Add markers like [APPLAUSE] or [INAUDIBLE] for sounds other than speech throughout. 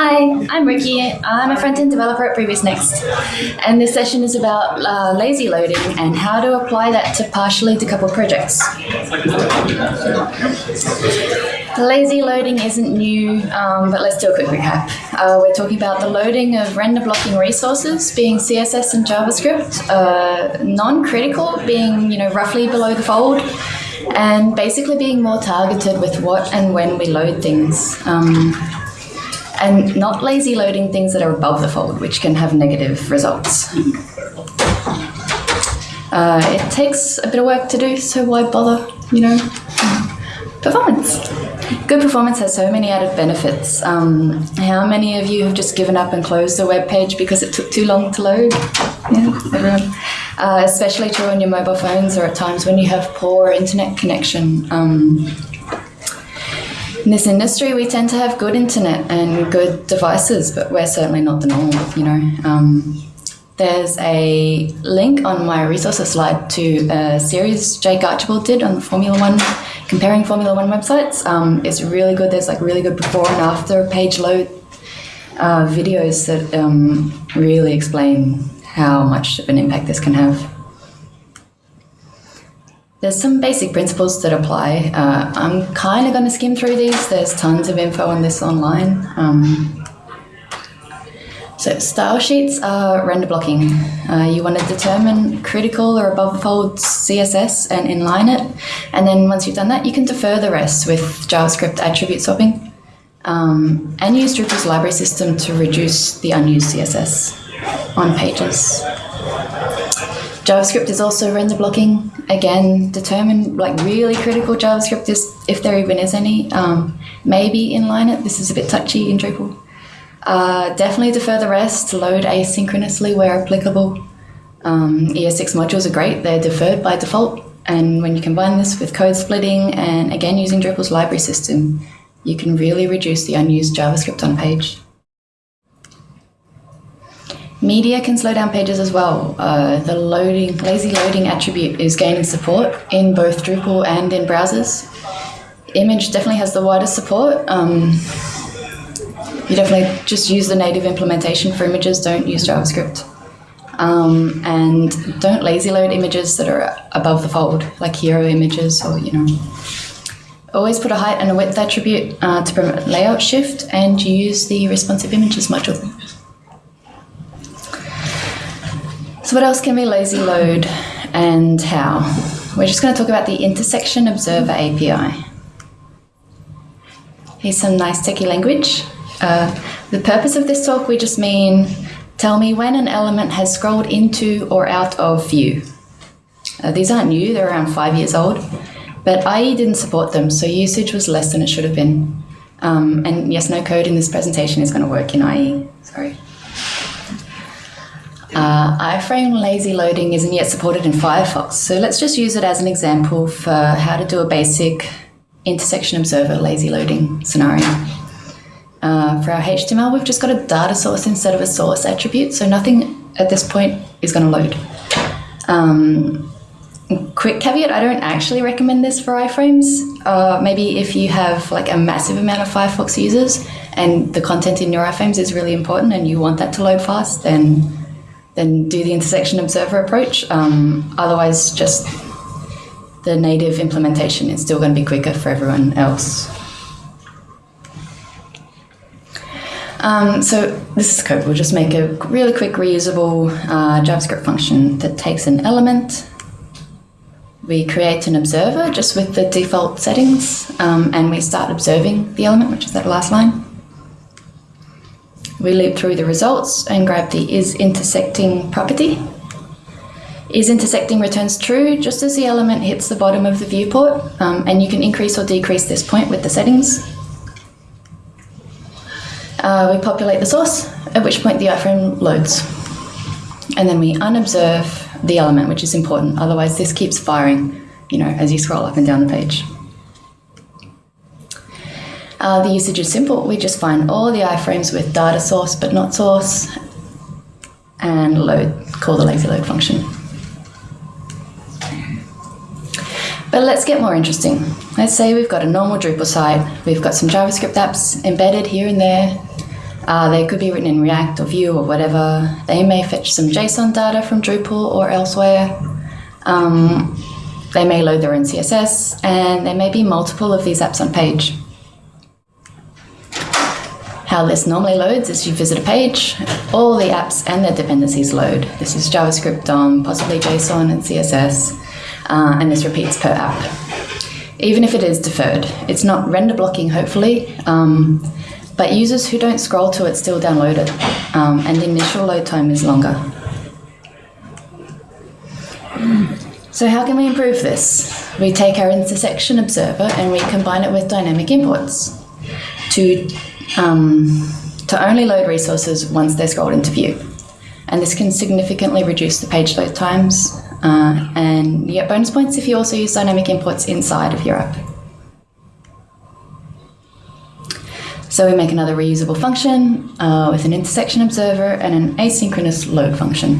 Hi, I'm Ricky. I'm a front-end developer at PreviousNext. And this session is about uh, lazy loading and how to apply that to partially decoupled projects. Lazy loading isn't new, um, but let's do a quick recap. Uh, we're talking about the loading of render blocking resources being CSS and JavaScript, uh, non-critical being you know roughly below the fold, and basically being more targeted with what and when we load things. Um, and not lazy loading things that are above the fold, which can have negative results. Uh, it takes a bit of work to do, so why bother, you know? Performance. Good performance has so many added benefits. Um, how many of you have just given up and closed the web page because it took too long to load? Yeah, everyone. Uh, especially true on your mobile phones or at times when you have poor internet connection. Um, in this industry, we tend to have good internet and good devices, but we're certainly not the norm, you know. Um, there's a link on my resources slide to a series Jake Archibald did on the Formula One, comparing Formula One websites. Um, it's really good. There's like really good before and after page load uh, videos that um, really explain how much of an impact this can have. There's some basic principles that apply. Uh, I'm kind of going to skim through these. There's tons of info on this online. Um, so style sheets are render blocking. Uh, you want to determine critical or above fold CSS and inline it. And then once you've done that, you can defer the rest with JavaScript attribute swapping. Um, and use Drupal's library system to reduce the unused CSS on pages. JavaScript is also render blocking. Again, determine like really critical JavaScript is, if there even is any. Um, maybe inline it. This is a bit touchy in Drupal. Uh, definitely defer the rest, load asynchronously where applicable. Um, ES6 modules are great. They're deferred by default. And when you combine this with code splitting and again using Drupal's library system, you can really reduce the unused JavaScript on page. Media can slow down pages as well. Uh, the loading, lazy loading attribute is gaining support in both Drupal and in browsers. Image definitely has the widest support. Um, you definitely just use the native implementation for images, don't use JavaScript. Um, and don't lazy load images that are above the fold, like hero images or, you know. Always put a height and a width attribute uh, to promote layout shift and use the responsive images module. So what else can we lazy load and how? We're just going to talk about the Intersection Observer API. Here's some nice techie language. Uh, the purpose of this talk, we just mean tell me when an element has scrolled into or out of view. Uh, these aren't new, they're around five years old, but IE didn't support them, so usage was less than it should have been. Um, and yes, no code in this presentation is going to work in IE, sorry. Uh, iframe lazy loading isn't yet supported in Firefox, so let's just use it as an example for how to do a basic intersection observer lazy loading scenario. Uh, for our HTML, we've just got a data source instead of a source attribute, so nothing at this point is going to load. Um, quick caveat, I don't actually recommend this for iframes. Uh, maybe if you have like a massive amount of Firefox users and the content in your iframes is really important and you want that to load fast, then then do the intersection observer approach. Um, otherwise, just the native implementation is still going to be quicker for everyone else. Um, so this is code. We'll just make a really quick reusable uh, JavaScript function that takes an element. We create an observer just with the default settings, um, and we start observing the element, which is that last line. We loop through the results and grab the is intersecting property. Is intersecting returns true just as the element hits the bottom of the viewport, um, and you can increase or decrease this point with the settings. Uh, we populate the source, at which point the iframe loads. And then we unobserve the element, which is important, otherwise this keeps firing, you know, as you scroll up and down the page. Uh, the usage is simple. We just find all the iframes with data source but not source and load, call the lazy load function. But let's get more interesting. Let's say we've got a normal Drupal site. We've got some JavaScript apps embedded here and there. Uh, they could be written in React or Vue or whatever. They may fetch some JSON data from Drupal or elsewhere. Um, they may load their own CSS, and there may be multiple of these apps on page. How this normally loads is you visit a page, all the apps and their dependencies load. This is JavaScript DOM, possibly JSON and CSS, uh, and this repeats per app. Even if it is deferred, it's not render blocking, hopefully, um, but users who don't scroll to it still download it, um, and the initial load time is longer. So how can we improve this? We take our intersection observer and we combine it with dynamic imports to um, to only load resources once they're scrolled into view. And this can significantly reduce the page load times uh, and you get bonus points if you also use dynamic imports inside of your app. So we make another reusable function uh, with an intersection observer and an asynchronous load function.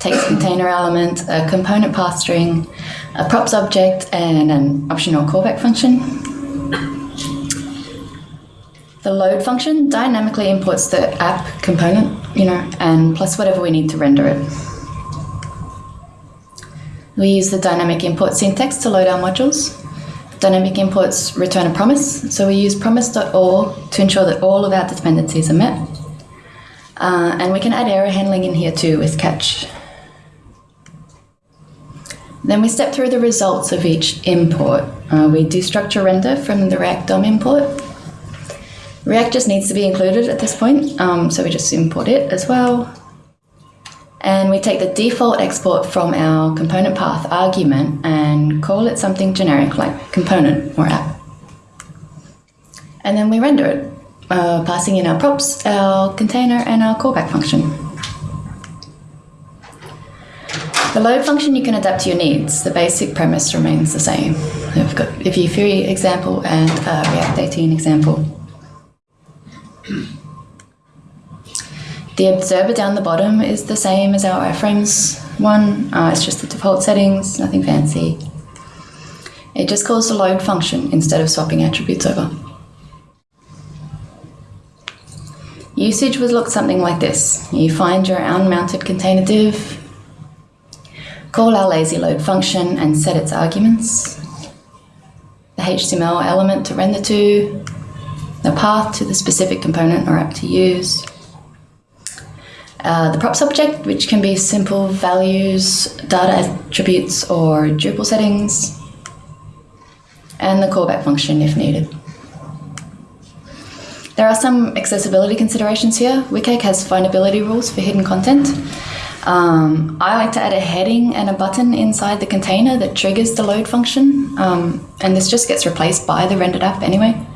Takes container element, a component path string, a props object, and an optional callback function. The load function dynamically imports the app component, you know, and plus whatever we need to render it. We use the dynamic import syntax to load our modules. Dynamic imports return a promise, so we use promise.all to ensure that all of our dependencies are met. Uh, and we can add error handling in here too with catch. Then we step through the results of each import. Uh, we destructure render from the React DOM import. React just needs to be included at this point, um, so we just import it as well. And we take the default export from our component path argument and call it something generic like component or app. And then we render it, uh, passing in our props, our container, and our callback function. The load function you can adapt to your needs. The basic premise remains the same. We've got a Vue 3 example and React 18 example. [CLEARS THROAT] The observer down the bottom is the same as our iframes one. Uh, it's just the default settings, nothing fancy. It just calls the load function instead of swapping attributes over. Usage would look something like this. You find your unmounted container div, call our lazy load function and set its arguments, the HTML element to render to, the path to the specific component or app to use, uh, the props object, which can be simple values, data attributes, or Drupal settings, and the callback function if needed. There are some accessibility considerations here. Wcag has findability rules for hidden content. Um, I like to add a heading and a button inside the container that triggers the load function, um, and this just gets replaced by the rendered app anyway.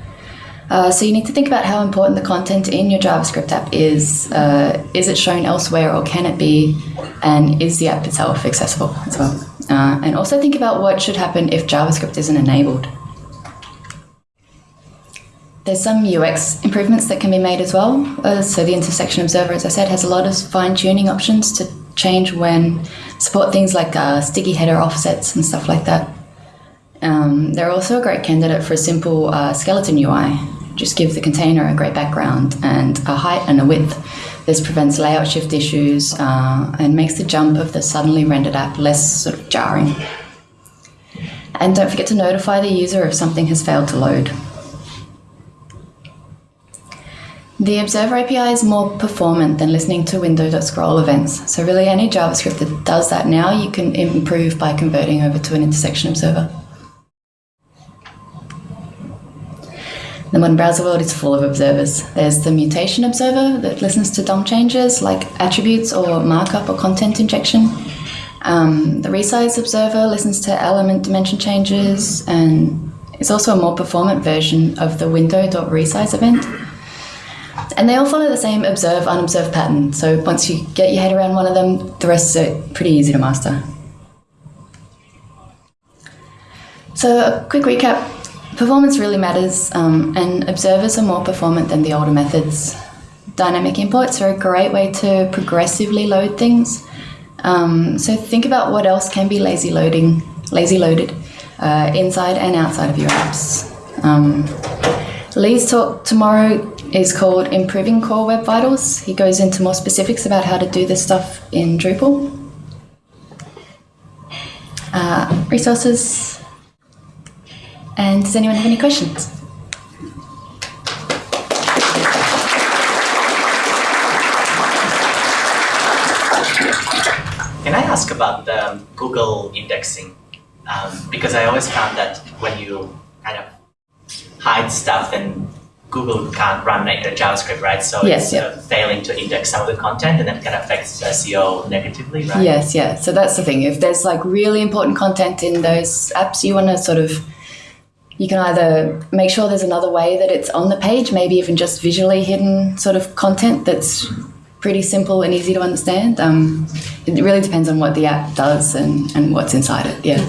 Uh, so you need to think about how important the content in your JavaScript app is. Uh, is it shown elsewhere or can it be? And is the app itself accessible as well? Uh, and also think about what should happen if JavaScript isn't enabled. There's some UX improvements that can be made as well. Uh, so the intersection observer, as I said, has a lot of fine tuning options to change when support things like uh, sticky header offsets and stuff like that. Um, they're also a great candidate for a simple skeleton UI. Just give the container a great background and a height and a width. This prevents layout shift issues uh, and makes the jump of the suddenly rendered app less sort of jarring. And don't forget to notify the user if something has failed to load. The Observer API is more performant than listening to window.scroll events. So really any JavaScript that does that now, you can improve by converting over to an intersection observer. The modern browser world is full of observers. There's the mutation observer that listens to DOM changes like attributes or markup or content injection. Um, the resize observer listens to element dimension changes and it's also a more performant version of the window.resize event. And they all follow the same observe unobserved pattern. So once you get your head around one of them, the rest are pretty easy to master. So a quick recap. Performance really matters, um, and observers are more performant than the older methods. Dynamic imports are a great way to progressively load things. Um, so think about what else can be lazy loading, lazy loaded, uh, inside and outside of your apps. Um, Lee's talk tomorrow is called Improving Core Web Vitals. He goes into more specifics about how to do this stuff in Drupal. Uh, resources. And does anyone have any questions? Can I ask about the Google indexing? Um, because I always found that when you kind of hide stuff, then Google can't run the JavaScript, right? So Yes, it's yeah. uh, failing to index some of the content, and then kind of affects SEO negatively, right? Yes, yeah. So that's the thing. If there's like really important content in those apps, you want to sort of, you can either make sure there's another way that it's on the page, maybe even just visually hidden sort of content that's pretty simple and easy to understand. Um, it really depends on what the app does and, and what's inside it. Yeah.